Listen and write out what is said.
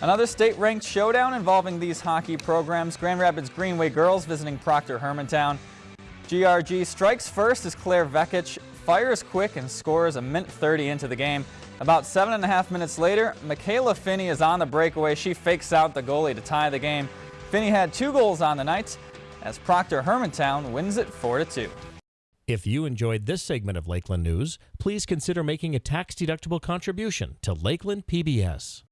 Another state-ranked showdown involving these hockey programs. Grand Rapids Greenway girls visiting Proctor Hermantown. GRG strikes first as Claire Vekic fires quick and scores a minute 30 into the game. About seven and a half minutes later, Michaela Finney is on the breakaway. She fakes out the goalie to tie the game. Finney had two goals on the night as Proctor Hermantown wins it 4-2. If you enjoyed this segment of Lakeland News, please consider making a tax-deductible contribution to Lakeland PBS.